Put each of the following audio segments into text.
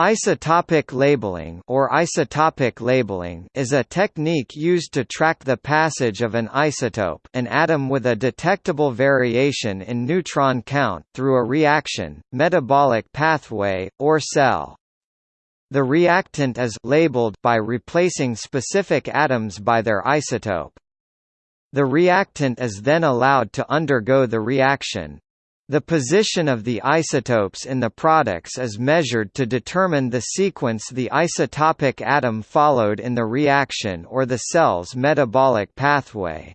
Isotopic labeling or isotopic labeling is a technique used to track the passage of an isotope an atom with a detectable variation in neutron count through a reaction, metabolic pathway, or cell. The reactant is labeled by replacing specific atoms by their isotope. The reactant is then allowed to undergo the reaction, the position of the isotopes in the products is measured to determine the sequence the isotopic atom followed in the reaction or the cell's metabolic pathway.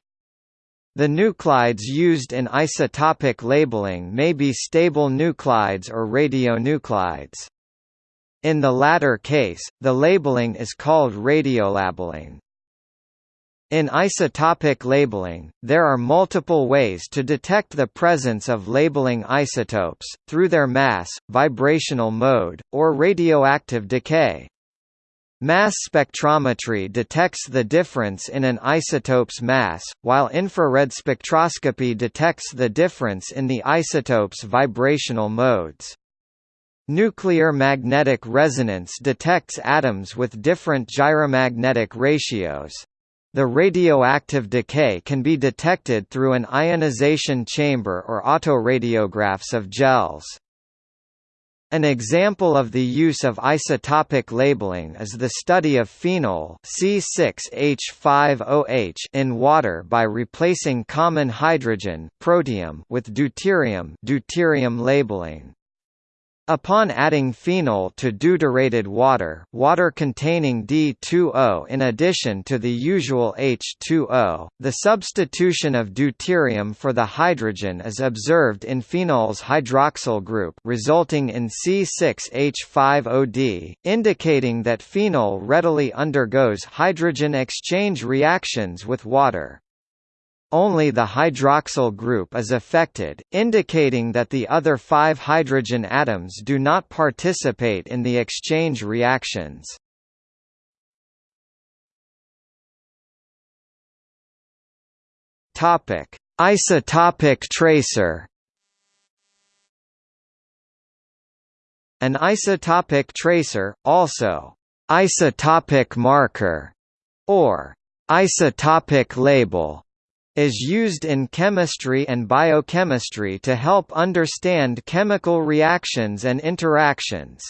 The nuclides used in isotopic labeling may be stable nuclides or radionuclides. In the latter case, the labeling is called radiolabeling. In isotopic labeling, there are multiple ways to detect the presence of labeling isotopes, through their mass, vibrational mode, or radioactive decay. Mass spectrometry detects the difference in an isotope's mass, while infrared spectroscopy detects the difference in the isotope's vibrational modes. Nuclear magnetic resonance detects atoms with different gyromagnetic ratios. The radioactive decay can be detected through an ionization chamber or autoradiographs of gels. An example of the use of isotopic labeling is the study of phenol C6H5OH in water by replacing common hydrogen protium with deuterium deuterium labeling. Upon adding phenol to deuterated water, water containing D2O in addition to the usual H2O, the substitution of deuterium for the hydrogen is observed in phenol's hydroxyl group resulting in C6H5OD, indicating that phenol readily undergoes hydrogen exchange reactions with water. Only the hydroxyl group is affected, indicating that the other five hydrogen atoms do not participate in the exchange reactions. Topic: Isotopic tracer. An isotopic tracer, also isotopic marker, or isotopic label, is used in chemistry and biochemistry to help understand chemical reactions and interactions.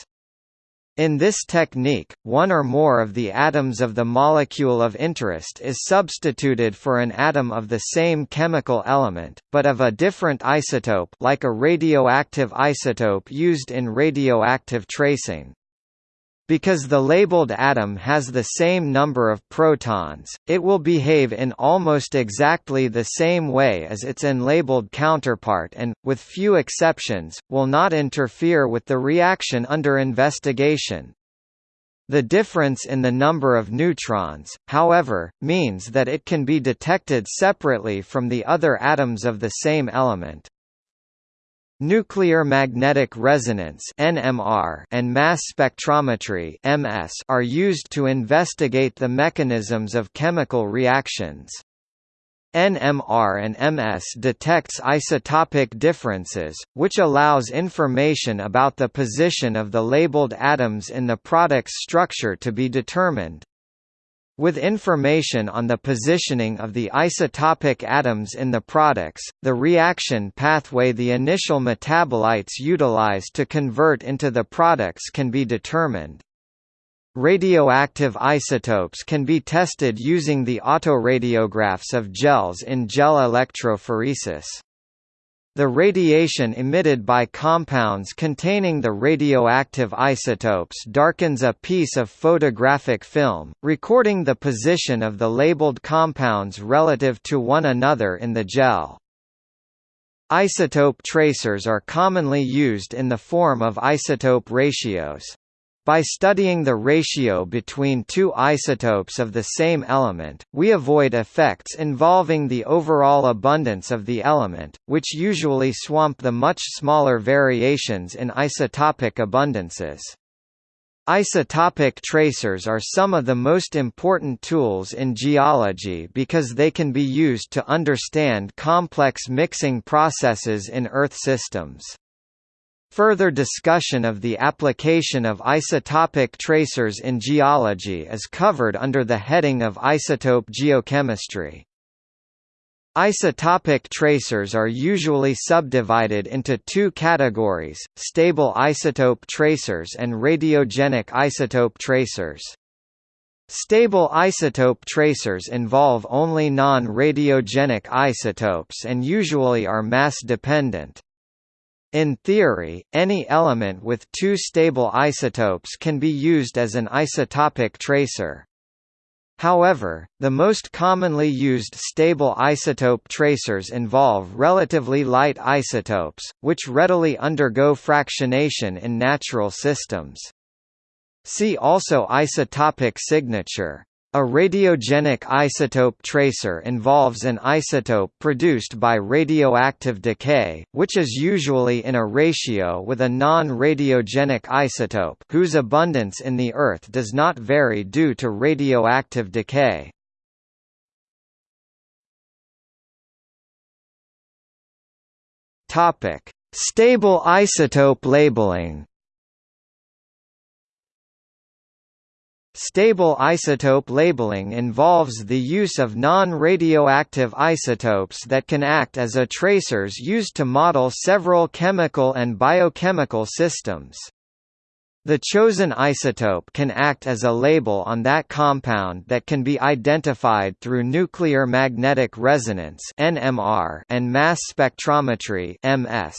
In this technique, one or more of the atoms of the molecule of interest is substituted for an atom of the same chemical element, but of a different isotope like a radioactive isotope used in radioactive tracing. Because the labeled atom has the same number of protons, it will behave in almost exactly the same way as its unlabeled counterpart and, with few exceptions, will not interfere with the reaction under investigation. The difference in the number of neutrons, however, means that it can be detected separately from the other atoms of the same element. Nuclear magnetic resonance (NMR) and mass spectrometry (MS) are used to investigate the mechanisms of chemical reactions. NMR and MS detects isotopic differences, which allows information about the position of the labeled atoms in the product's structure to be determined. With information on the positioning of the isotopic atoms in the products, the reaction pathway the initial metabolites utilize to convert into the products can be determined. Radioactive isotopes can be tested using the autoradiographs of gels in gel electrophoresis. The radiation emitted by compounds containing the radioactive isotopes darkens a piece of photographic film, recording the position of the labeled compounds relative to one another in the gel. Isotope tracers are commonly used in the form of isotope ratios. By studying the ratio between two isotopes of the same element, we avoid effects involving the overall abundance of the element, which usually swamp the much smaller variations in isotopic abundances. Isotopic tracers are some of the most important tools in geology because they can be used to understand complex mixing processes in Earth systems. Further discussion of the application of isotopic tracers in geology is covered under the heading of isotope geochemistry. Isotopic tracers are usually subdivided into two categories, stable isotope tracers and radiogenic isotope tracers. Stable isotope tracers involve only non-radiogenic isotopes and usually are mass-dependent. In theory, any element with two stable isotopes can be used as an isotopic tracer. However, the most commonly used stable isotope tracers involve relatively light isotopes, which readily undergo fractionation in natural systems. See also isotopic signature. A radiogenic isotope tracer involves an isotope produced by radioactive decay, which is usually in a ratio with a non-radiogenic isotope whose abundance in the Earth does not vary due to radioactive decay. Stable isotope labeling Stable isotope labeling involves the use of non-radioactive isotopes that can act as a tracers used to model several chemical and biochemical systems. The chosen isotope can act as a label on that compound that can be identified through nuclear magnetic resonance (NMR) and mass spectrometry (MS).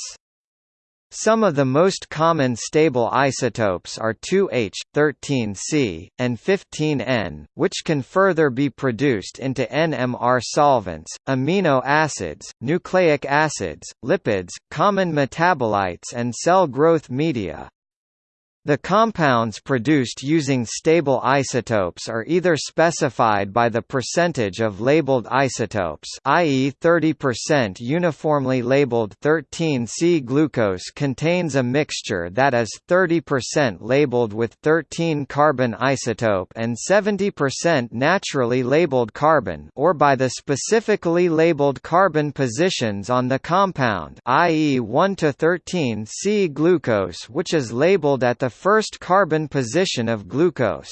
Some of the most common stable isotopes are 2H, 13C, and 15N, which can further be produced into NMR solvents, amino acids, nucleic acids, lipids, common metabolites and cell growth media. The compounds produced using stable isotopes are either specified by the percentage of labeled isotopes i.e. 30% uniformly labeled 13C glucose contains a mixture that is 30% labeled with 13 carbon isotope and 70% naturally labeled carbon or by the specifically labeled carbon positions on the compound i.e. 1 to 13C glucose which is labeled at the first carbon position of glucose.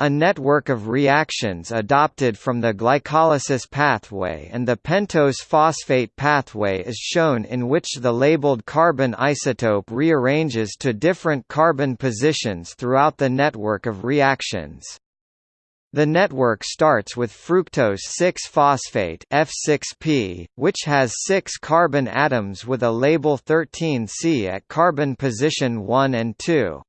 A network of reactions adopted from the glycolysis pathway and the pentose phosphate pathway is shown in which the labeled carbon isotope rearranges to different carbon positions throughout the network of reactions. The network starts with fructose 6-phosphate F6P, which has 6 carbon atoms with a label 13C at carbon position 1 and 2.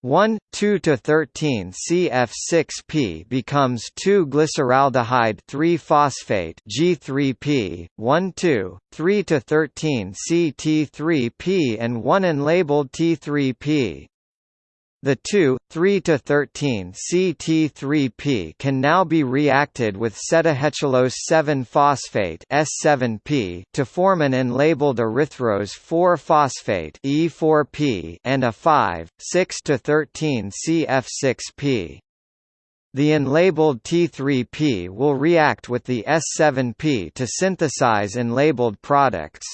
1, 2 to 13 CF6P becomes 2 glyceraldehyde 3 phosphate G3P 1 2 3 to 13 CT3P and 1 unlabeled T3P the 2, 3 to 13 CT3P can now be reacted with sedoheptulose 7-phosphate S7P to form an unlabeled erythrose 4-phosphate E4P and a 5, 6 to 13 CF6P. The unlabeled T3P will react with the S7P to synthesize unlabeled products.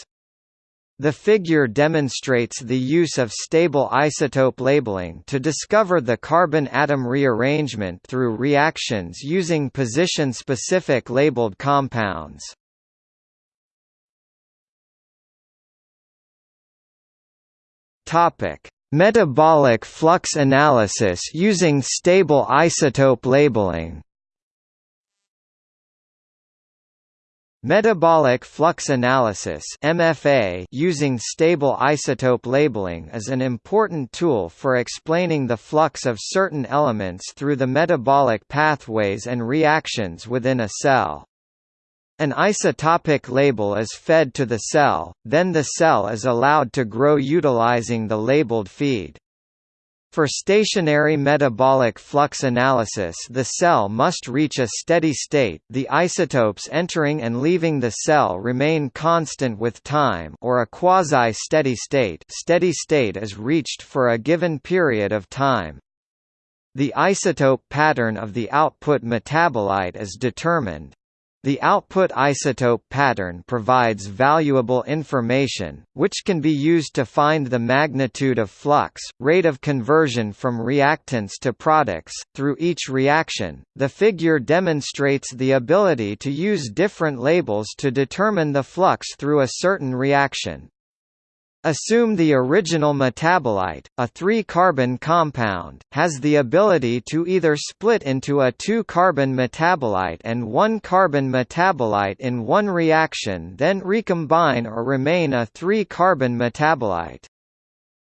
The figure demonstrates the use of stable isotope labeling to discover the carbon atom rearrangement through reactions using position-specific labeled compounds. Metabolic flux analysis using stable isotope labeling. Metabolic flux analysis (MFA) using stable isotope labeling is an important tool for explaining the flux of certain elements through the metabolic pathways and reactions within a cell. An isotopic label is fed to the cell, then the cell is allowed to grow utilizing the labeled feed. For stationary metabolic flux analysis the cell must reach a steady state the isotopes entering and leaving the cell remain constant with time or a quasi-steady state steady state is reached for a given period of time. The isotope pattern of the output metabolite is determined. The output isotope pattern provides valuable information, which can be used to find the magnitude of flux, rate of conversion from reactants to products, through each reaction. The figure demonstrates the ability to use different labels to determine the flux through a certain reaction. Assume the original metabolite, a 3-carbon compound, has the ability to either split into a 2-carbon metabolite and 1-carbon metabolite in one reaction then recombine or remain a 3-carbon metabolite.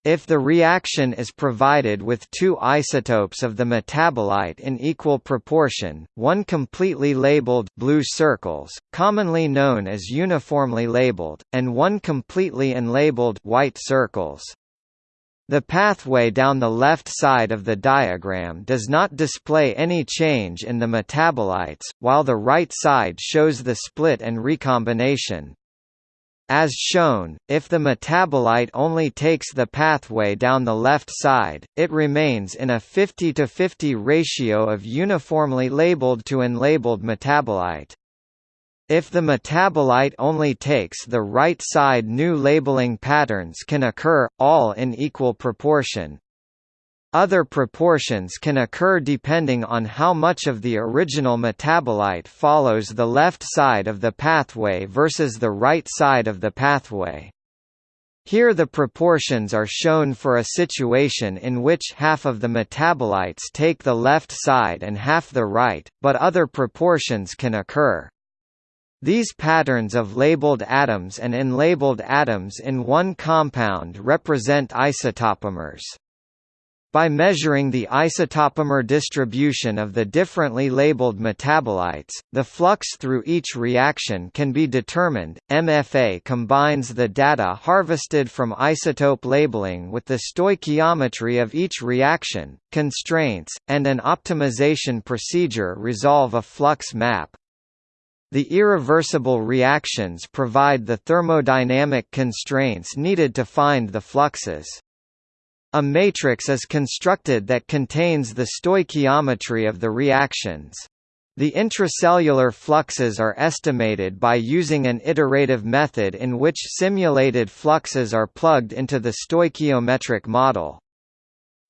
If the reaction is provided with two isotopes of the metabolite in equal proportion, one completely labeled blue circles, commonly known as uniformly labeled, and one completely unlabeled white circles. The pathway down the left side of the diagram does not display any change in the metabolites, while the right side shows the split and recombination. As shown, if the metabolite only takes the pathway down the left side, it remains in a 50 to 50 ratio of uniformly labeled to unlabeled metabolite. If the metabolite only takes the right side new labeling patterns can occur, all in equal proportion, other proportions can occur depending on how much of the original metabolite follows the left side of the pathway versus the right side of the pathway. Here the proportions are shown for a situation in which half of the metabolites take the left side and half the right, but other proportions can occur. These patterns of labeled atoms and unlabeled atoms in one compound represent isotopomers. By measuring the isotopomer distribution of the differently labeled metabolites, the flux through each reaction can be determined. MFA combines the data harvested from isotope labeling with the stoichiometry of each reaction, constraints, and an optimization procedure resolve a flux map. The irreversible reactions provide the thermodynamic constraints needed to find the fluxes. A matrix is constructed that contains the stoichiometry of the reactions. The intracellular fluxes are estimated by using an iterative method in which simulated fluxes are plugged into the stoichiometric model.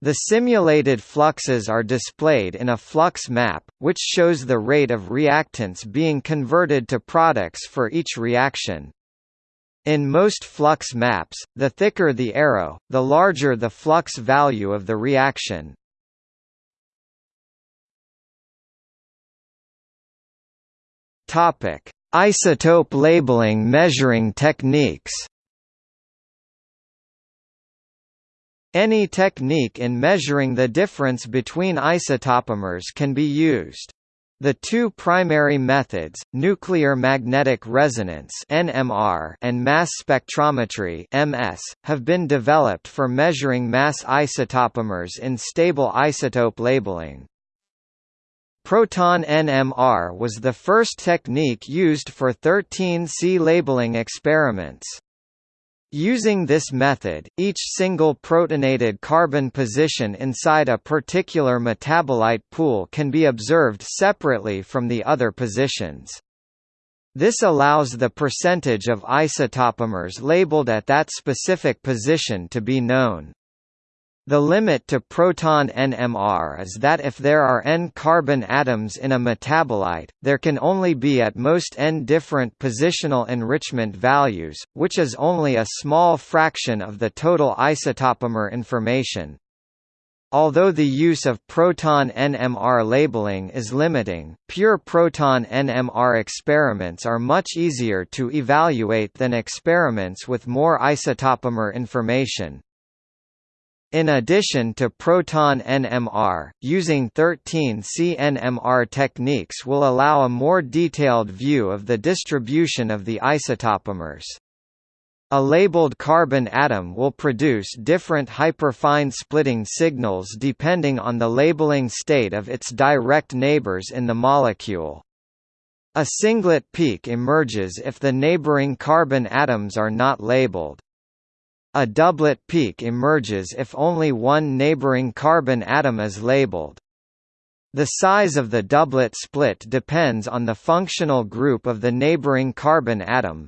The simulated fluxes are displayed in a flux map, which shows the rate of reactants being converted to products for each reaction. In most flux maps, the thicker the arrow, the larger the flux value of the reaction. Topic: Isotope labeling measuring techniques. Any technique in measuring the difference between isotopomers can be used. The two primary methods, nuclear magnetic resonance (NMR) and mass spectrometry (MS), have been developed for measuring mass isotopomers in stable isotope labeling. Proton NMR was the first technique used for 13C labeling experiments. Using this method, each single protonated carbon position inside a particular metabolite pool can be observed separately from the other positions. This allows the percentage of isotopomers labeled at that specific position to be known. The limit to proton NMR is that if there are n carbon atoms in a metabolite, there can only be at most n different positional enrichment values, which is only a small fraction of the total isotopomer information. Although the use of proton NMR labeling is limiting, pure proton NMR experiments are much easier to evaluate than experiments with more isotopomer information. In addition to proton NMR, using 13C NMR techniques will allow a more detailed view of the distribution of the isotopomers. A labeled carbon atom will produce different hyperfine splitting signals depending on the labeling state of its direct neighbors in the molecule. A singlet peak emerges if the neighboring carbon atoms are not labeled. A doublet peak emerges if only one neighboring carbon atom is labeled. The size of the doublet split depends on the functional group of the neighboring carbon atom.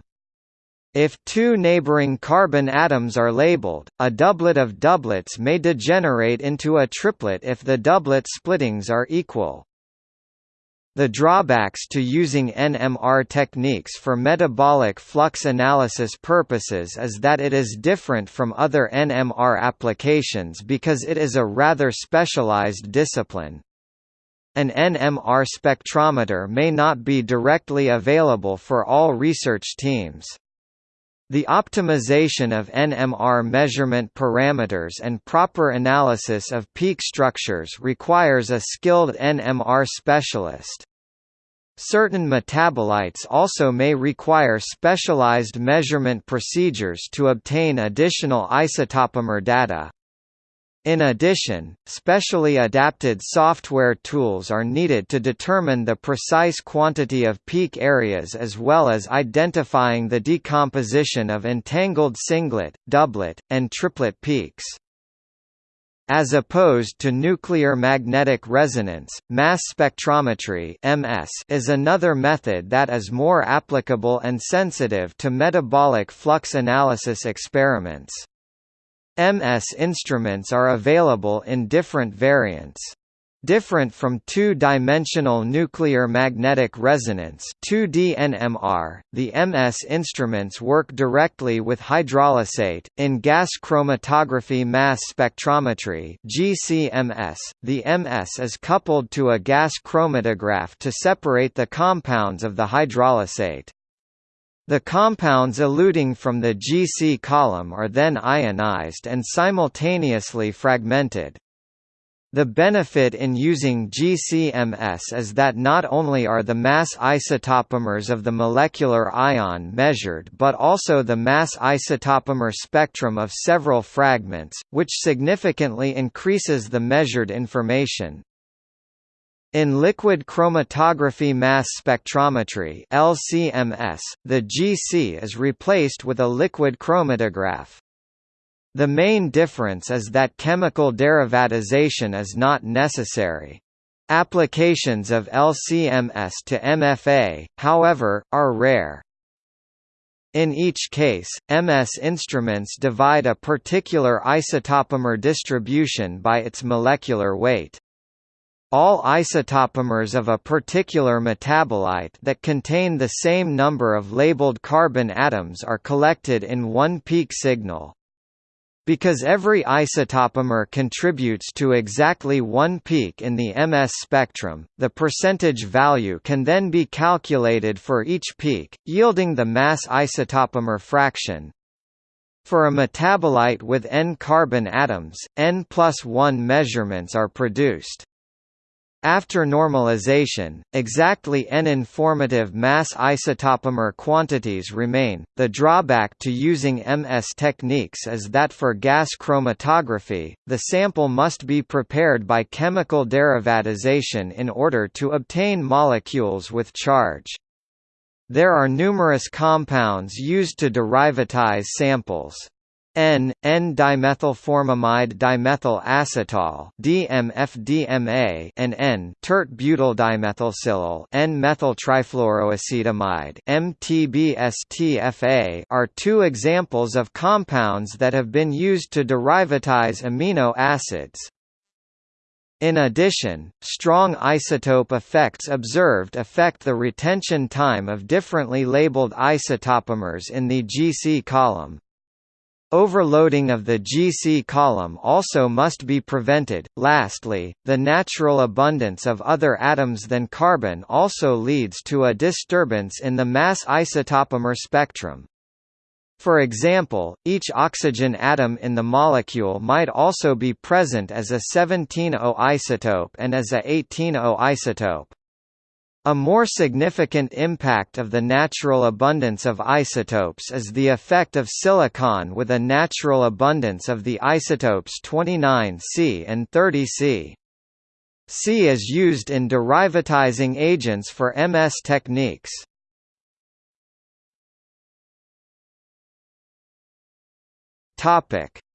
If two neighboring carbon atoms are labeled, a doublet of doublets may degenerate into a triplet if the doublet splittings are equal. The drawbacks to using NMR techniques for metabolic flux analysis purposes is that it is different from other NMR applications because it is a rather specialized discipline. An NMR spectrometer may not be directly available for all research teams. The optimization of NMR measurement parameters and proper analysis of peak structures requires a skilled NMR specialist. Certain metabolites also may require specialized measurement procedures to obtain additional isotopomer data. In addition, specially adapted software tools are needed to determine the precise quantity of peak areas as well as identifying the decomposition of entangled singlet, doublet, and triplet peaks. As opposed to nuclear magnetic resonance, mass spectrometry (MS) is another method that is more applicable and sensitive to metabolic flux analysis experiments. MS instruments are available in different variants. Different from two-dimensional nuclear magnetic resonance 2D NMR, the MS instruments work directly with hydrolysate. In gas chromatography mass spectrometry GCMS, the MS is coupled to a gas chromatograph to separate the compounds of the hydrolysate. The compounds eluting from the GC column are then ionized and simultaneously fragmented. The benefit in using GCMS is that not only are the mass isotopomers of the molecular ion measured but also the mass isotopomer spectrum of several fragments, which significantly increases the measured information. In liquid chromatography mass spectrometry LCMS, the GC is replaced with a liquid chromatograph. The main difference is that chemical derivatization is not necessary. Applications of LCMS to MFA, however, are rare. In each case, MS instruments divide a particular isotopomer distribution by its molecular weight. All isotopomers of a particular metabolite that contain the same number of labeled carbon atoms are collected in one peak signal. Because every isotopomer contributes to exactly one peak in the MS spectrum, the percentage value can then be calculated for each peak, yielding the mass isotopomer fraction. For a metabolite with n carbon atoms, n plus 1 measurements are produced. After normalization, exactly n-informative mass isotopomer quantities remain. The drawback to using MS techniques is that for gas chromatography, the sample must be prepared by chemical derivatization in order to obtain molecules with charge. There are numerous compounds used to derivatize samples. N N-dimethylformamide dimethyl acetal DMF-DMA and N tert butyl dimethylsilyl N-methyltrifluoroacetamide MTBS-TFA are two examples of compounds that have been used to derivatize amino acids. In addition, strong isotope effects observed affect the retention time of differently labeled isotopomers in the GC column. Overloading of the GC column also must be prevented. Lastly, the natural abundance of other atoms than carbon also leads to a disturbance in the mass isotopomer spectrum. For example, each oxygen atom in the molecule might also be present as a 17O isotope and as a 18O isotope. A more significant impact of the natural abundance of isotopes is the effect of silicon with a natural abundance of the isotopes 29C and 30C. C is used in derivatizing agents for MS techniques.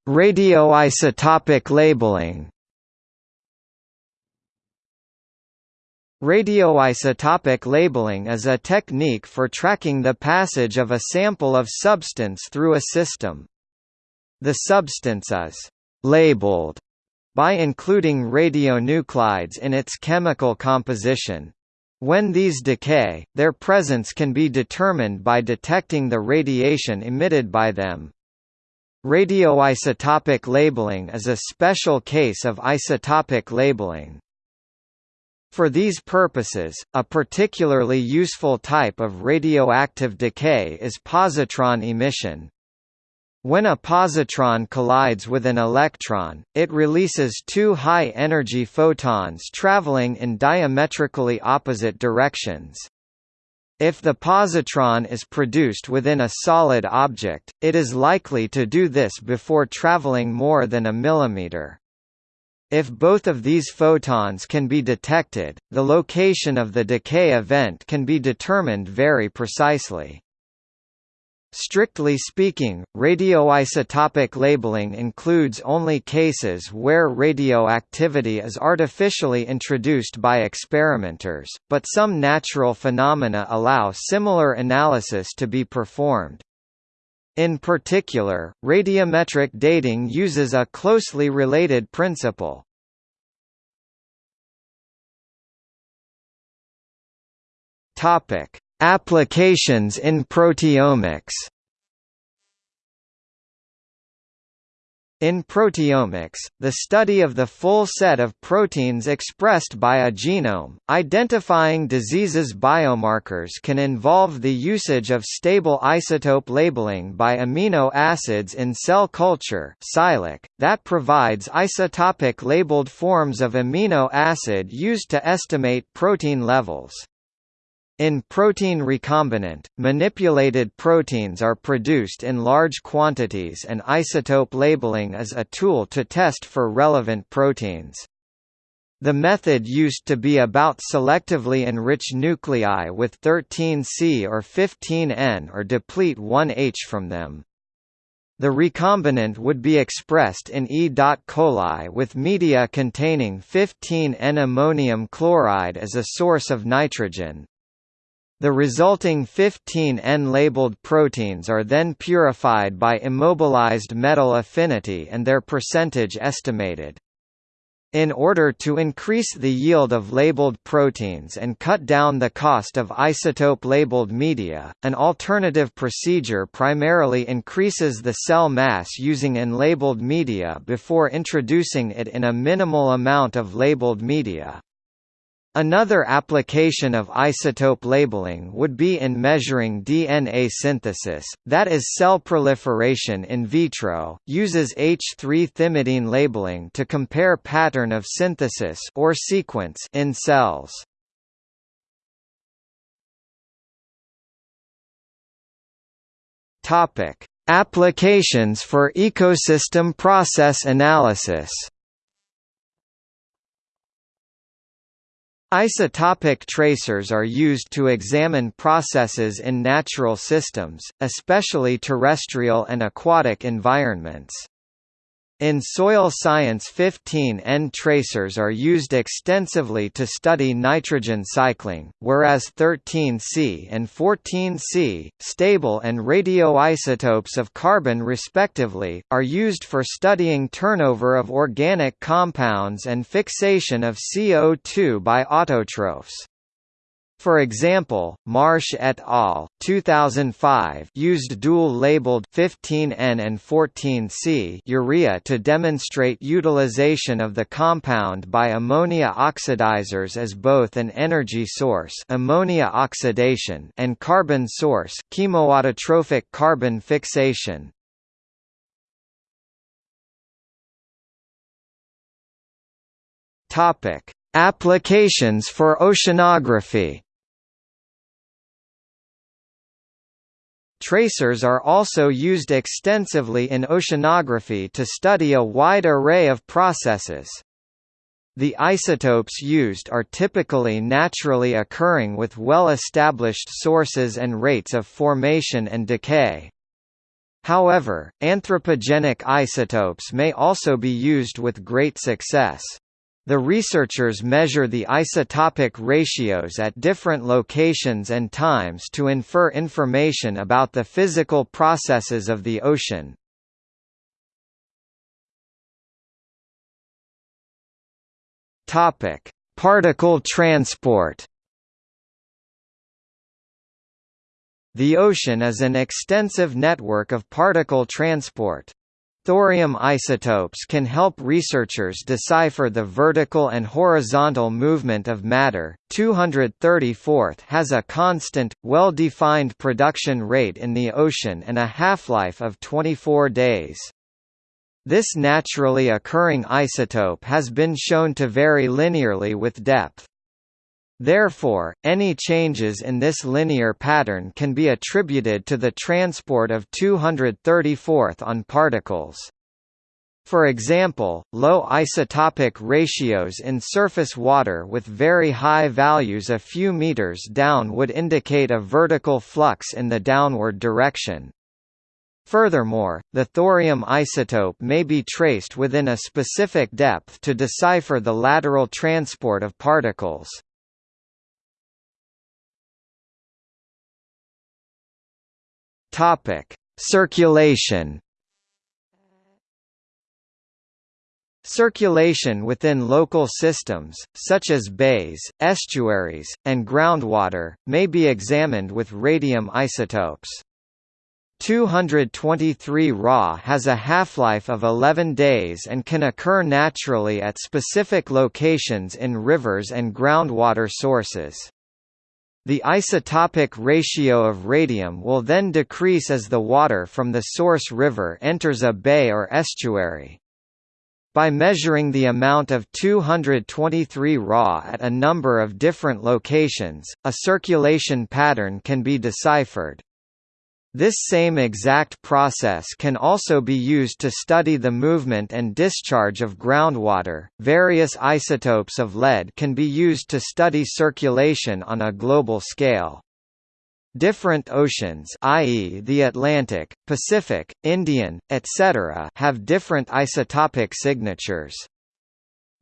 Radioisotopic labeling Radioisotopic labeling is a technique for tracking the passage of a sample of substance through a system. The substance is «labeled» by including radionuclides in its chemical composition. When these decay, their presence can be determined by detecting the radiation emitted by them. Radioisotopic labeling is a special case of isotopic labeling. For these purposes, a particularly useful type of radioactive decay is positron emission. When a positron collides with an electron, it releases two high-energy photons traveling in diametrically opposite directions. If the positron is produced within a solid object, it is likely to do this before traveling more than a millimeter. If both of these photons can be detected, the location of the decay event can be determined very precisely. Strictly speaking, radioisotopic labeling includes only cases where radioactivity is artificially introduced by experimenters, but some natural phenomena allow similar analysis to be performed. In particular, radiometric dating uses a closely related principle. Topic: Applications in proteomics. In proteomics, the study of the full set of proteins expressed by a genome, identifying diseases biomarkers can involve the usage of stable isotope labeling by amino acids in cell culture that provides isotopic labeled forms of amino acid used to estimate protein levels. In protein recombinant, manipulated proteins are produced in large quantities and isotope labeling is a tool to test for relevant proteins. The method used to be about selectively enrich nuclei with 13C or 15N or deplete 1H from them. The recombinant would be expressed in E. coli with media containing 15N ammonium chloride as a source of nitrogen, the resulting 15 N-labeled proteins are then purified by immobilized metal affinity and their percentage estimated. In order to increase the yield of labeled proteins and cut down the cost of isotope-labeled media, an alternative procedure primarily increases the cell mass using unlabeled media before introducing it in a minimal amount of labeled media. Another application of isotope labeling would be in measuring DNA synthesis, that is cell proliferation in vitro, uses H3 thymidine labeling to compare pattern of synthesis or sequence in cells. Applications for ecosystem process analysis. Isotopic tracers are used to examine processes in natural systems, especially terrestrial and aquatic environments. In soil science 15N tracers are used extensively to study nitrogen cycling, whereas 13C and 14C, stable and radioisotopes of carbon respectively, are used for studying turnover of organic compounds and fixation of CO2 by autotrophs. For example, Marsh et al. 2005 used dual-labeled 15N and 14C urea to demonstrate utilization of the compound by ammonia oxidizers as both an energy source ammonia oxidation and carbon source chemoautotrophic carbon fixation. Topic: Applications for oceanography Tracers are also used extensively in oceanography to study a wide array of processes. The isotopes used are typically naturally occurring with well-established sources and rates of formation and decay. However, anthropogenic isotopes may also be used with great success. The researchers measure the isotopic ratios at different locations and times to infer information about the physical processes of the ocean. Topic: Particle transport. The ocean is an extensive network of particle transport. Thorium isotopes can help researchers decipher the vertical and horizontal movement of matter. 234 has a constant, well-defined production rate in the ocean and a half-life of 24 days. This naturally occurring isotope has been shown to vary linearly with depth. Therefore, any changes in this linear pattern can be attributed to the transport of 234th on particles. For example, low isotopic ratios in surface water with very high values a few meters down would indicate a vertical flux in the downward direction. Furthermore, the thorium isotope may be traced within a specific depth to decipher the lateral transport of particles. Topic: Circulation. Circulation within local systems, such as bays, estuaries, and groundwater, may be examined with radium isotopes. 223 Ra has a half-life of 11 days and can occur naturally at specific locations in rivers and groundwater sources. The isotopic ratio of radium will then decrease as the water from the source river enters a bay or estuary. By measuring the amount of 223 Ra at a number of different locations, a circulation pattern can be deciphered. This same exact process can also be used to study the movement and discharge of groundwater. Various isotopes of lead can be used to study circulation on a global scale. Different oceans i.e. the Atlantic, Pacific, Indian, etc. have different isotopic signatures.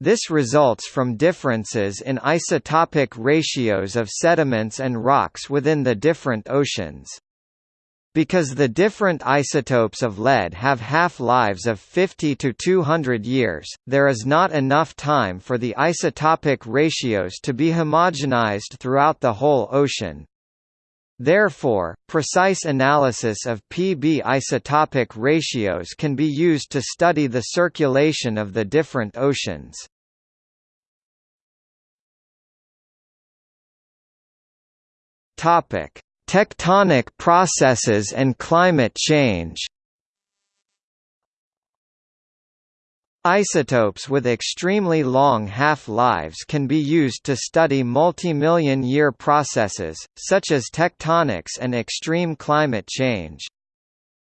This results from differences in isotopic ratios of sediments and rocks within the different oceans. Because the different isotopes of lead have half-lives of 50 to 200 years, there is not enough time for the isotopic ratios to be homogenized throughout the whole ocean. Therefore, precise analysis of Pb isotopic ratios can be used to study the circulation of the different oceans. Topic: Tectonic processes and climate change Isotopes with extremely long half-lives can be used to study multi-million year processes, such as tectonics and extreme climate change.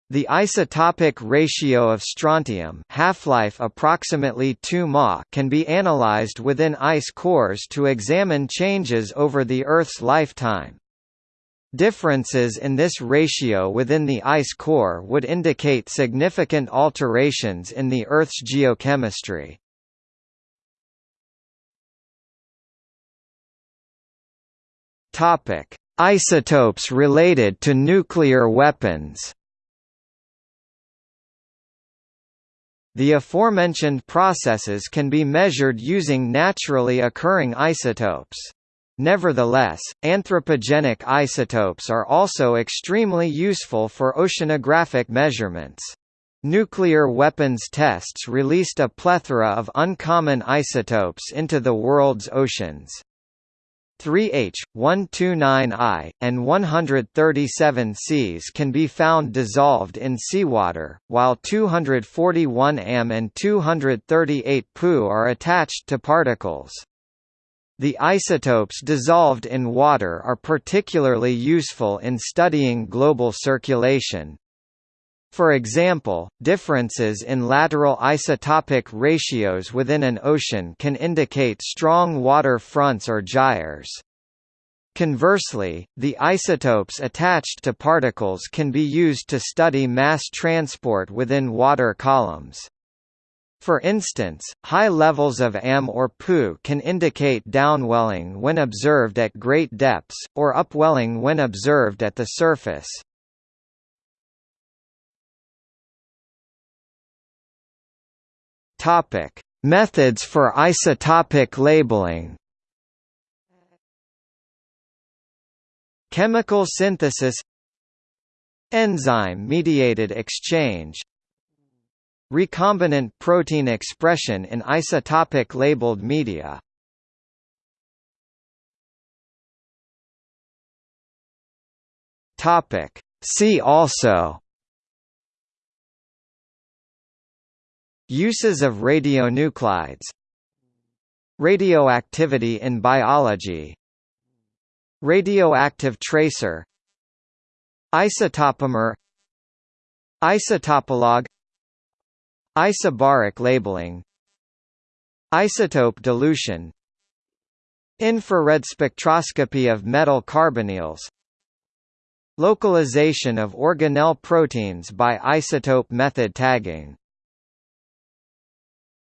The isotopic ratio of strontium half-life approximately 2 Ma can be analyzed within ice cores to examine changes over the Earth's lifetime. Differences in this ratio within the ice core would indicate significant alterations in the Earth's geochemistry. Topic: Isotopes related to nuclear weapons. The aforementioned processes can be measured using naturally occurring isotopes. Nevertheless, anthropogenic isotopes are also extremely useful for oceanographic measurements. Nuclear weapons tests released a plethora of uncommon isotopes into the world's oceans. 3H, 129I, and 137 Cs can be found dissolved in seawater, while 241 Am and 238 Pu are attached to particles. The isotopes dissolved in water are particularly useful in studying global circulation. For example, differences in lateral isotopic ratios within an ocean can indicate strong water fronts or gyres. Conversely, the isotopes attached to particles can be used to study mass transport within water columns. For instance, high levels of AM or Pu can indicate downwelling when observed at great depths, or upwelling when observed at the surface. Methods for isotopic labeling. Chemical synthesis Enzyme-mediated exchange Recombinant protein expression in isotopic labeled media. See also. Uses of radionuclides. Radioactivity in biology. Radioactive tracer. Isotopomer. Isotopolog Isobaric labeling Isotope dilution Infrared spectroscopy of metal carbonyls Localization of organelle proteins by isotope method tagging